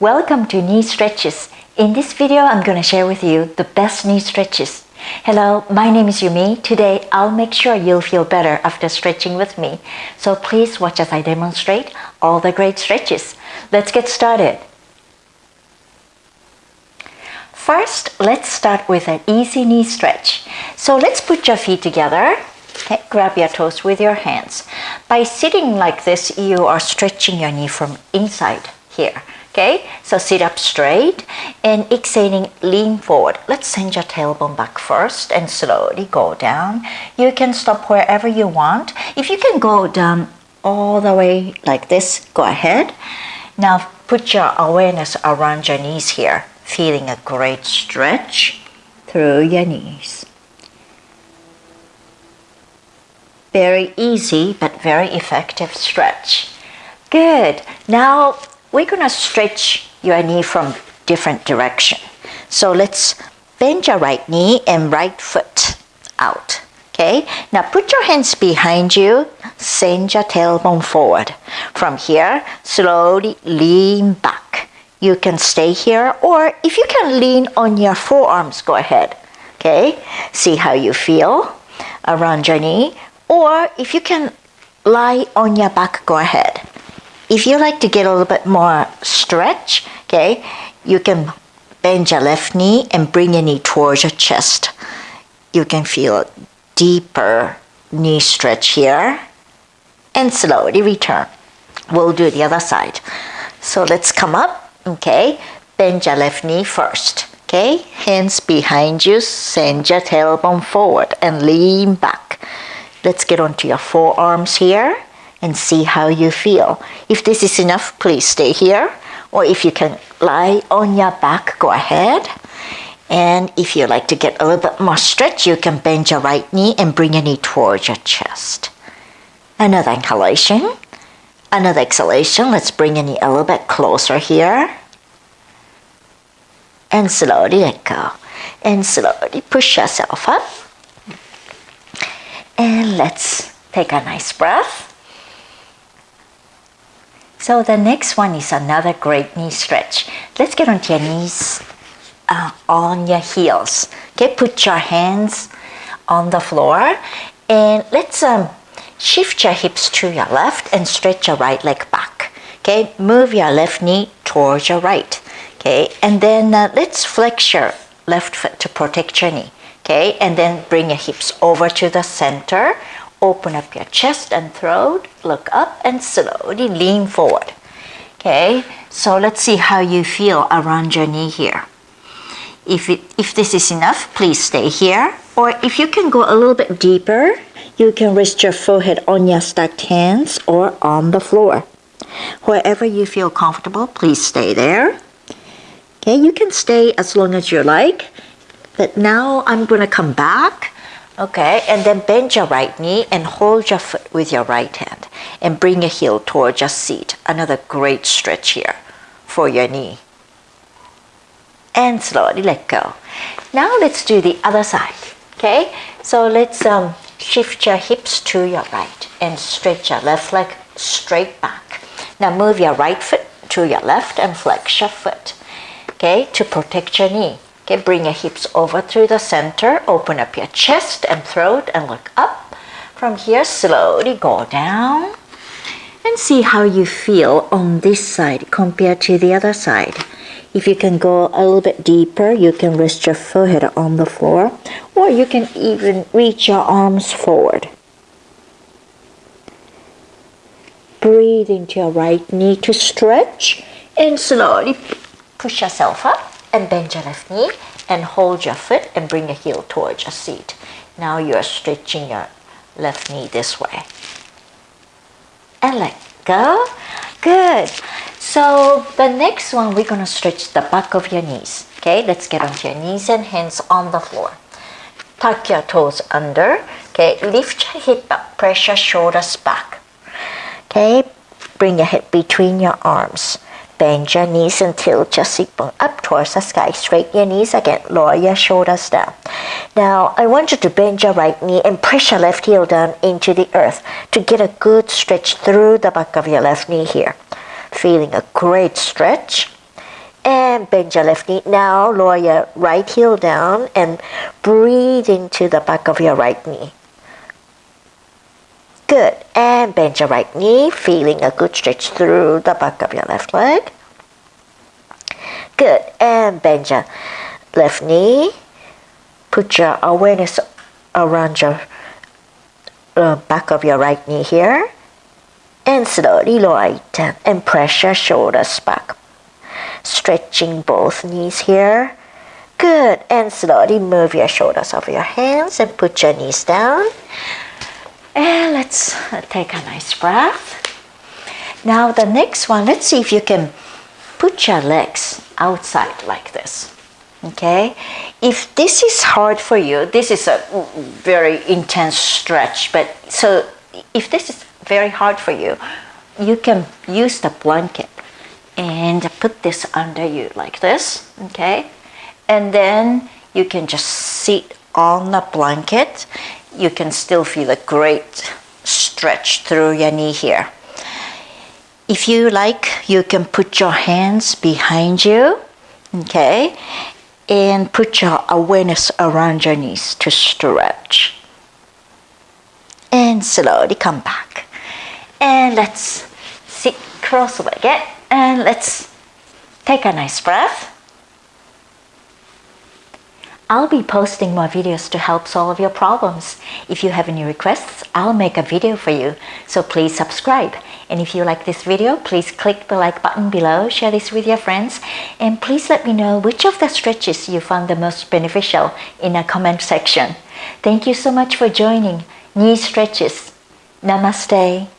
Welcome to Knee Stretches. In this video, I'm going to share with you the best knee stretches. Hello, my name is Yumi. Today, I'll make sure you'll feel better after stretching with me. So please watch as I demonstrate all the great stretches. Let's get started. First, let's start with an easy knee stretch. So let's put your feet together. Okay, grab your toes with your hands. By sitting like this, you are stretching your knee from inside here. Okay, so sit up straight and exhaling, lean forward. Let's send your tailbone back first and slowly go down. You can stop wherever you want. If you can go down all the way like this, go ahead. Now put your awareness around your knees here, feeling a great stretch through your knees. Very easy but very effective stretch. Good. Now we're going to stretch your knee from different direction. So let's bend your right knee and right foot out. Okay, now put your hands behind you, send your tailbone forward. From here, slowly lean back. You can stay here, or if you can lean on your forearms, go ahead. Okay, see how you feel around your knee, or if you can lie on your back, go ahead. If you like to get a little bit more stretch, okay, you can bend your left knee and bring your knee towards your chest. You can feel a deeper knee stretch here and slowly return. We'll do the other side. So let's come up, okay, bend your left knee first. Okay, hands behind you, send your tailbone forward and lean back. Let's get onto your forearms here and see how you feel. If this is enough, please stay here. Or if you can lie on your back, go ahead. And if you like to get a little bit more stretch, you can bend your right knee and bring your knee towards your chest. Another inhalation. Another exhalation. Let's bring your knee a little bit closer here. And slowly let go. And slowly push yourself up. And let's take a nice breath. So the next one is another great knee stretch. Let's get onto your knees, uh, on your heels. Okay, put your hands on the floor and let's um, shift your hips to your left and stretch your right leg back. Okay, move your left knee towards your right. Okay, and then uh, let's flex your left foot to protect your knee. Okay, and then bring your hips over to the center Open up your chest and throat, look up and slowly lean forward. Okay, so let's see how you feel around your knee here. If, it, if this is enough, please stay here. Or if you can go a little bit deeper, you can rest your forehead on your stacked hands or on the floor. Wherever you feel comfortable, please stay there. Okay, you can stay as long as you like. But now I'm going to come back Okay, and then bend your right knee and hold your foot with your right hand and bring your heel towards your seat. Another great stretch here for your knee. And slowly let go. Now let's do the other side. Okay, so let's um, shift your hips to your right and stretch your left leg straight back. Now move your right foot to your left and flex your foot. Okay, to protect your knee. Okay, bring your hips over through the center, open up your chest and throat and look up. From here, slowly go down and see how you feel on this side compared to the other side. If you can go a little bit deeper, you can rest your forehead on the floor or you can even reach your arms forward. Breathe into your right knee to stretch and slowly push yourself up and bend your left knee and hold your foot and bring your heel towards your seat. Now you are stretching your left knee this way. And let go. Good. So the next one, we're going to stretch the back of your knees. Okay, let's get onto your knees and hands on the floor. Tuck your toes under. Okay, lift your hip up, press your shoulders back. Okay, bring your head between your arms. Bend your knees and tilt your seatbone up towards the sky. Straighten your knees again. Lower your shoulders down. Now, I want you to bend your right knee and press your left heel down into the earth to get a good stretch through the back of your left knee here. Feeling a great stretch. and bend your left knee. Now lower your right heel down and breathe into the back of your right knee. Good. And bend your right knee, feeling a good stretch through the back of your left leg. Good. And bend your left knee. Put your awareness around your uh, back of your right knee here. And slowly lower it down and press your shoulders back. Stretching both knees here. Good. And slowly move your shoulders over your hands and put your knees down. And let's uh, take a nice breath. Now the next one, let's see if you can put your legs outside like this. Okay, if this is hard for you, this is a very intense stretch, but so if this is very hard for you, you can use the blanket and put this under you like this, okay? And then you can just sit on the blanket. You can still feel a great stretch through your knee here. If you like, you can put your hands behind you, okay? And put your awareness around your knees to stretch. And slowly come back. And let's sit cross-legged and let's take a nice breath. I'll be posting more videos to help solve your problems. If you have any requests, I'll make a video for you. So please subscribe. And if you like this video, please click the like button below, share this with your friends, and please let me know which of the stretches you found the most beneficial in a comment section. Thank you so much for joining Knee Stretches. Namaste.